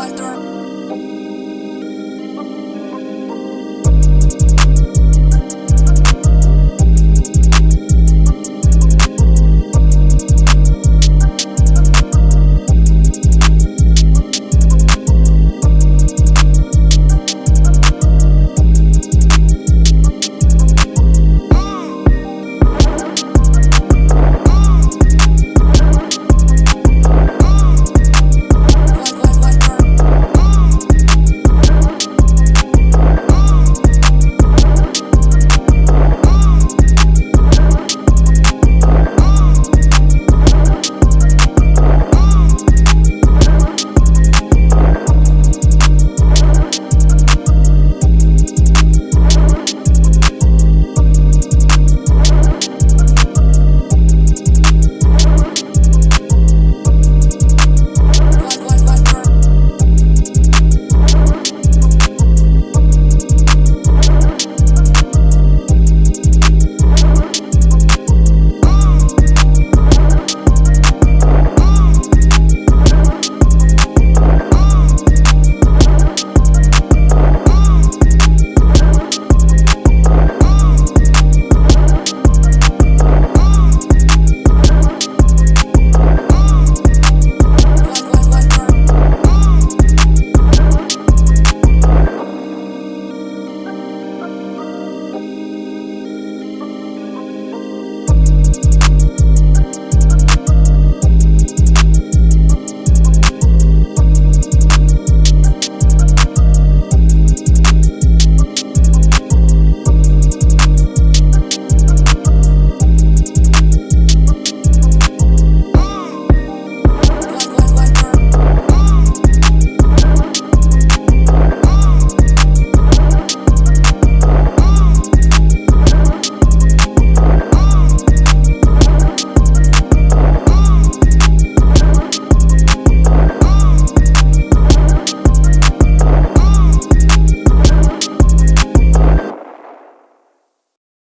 Walter.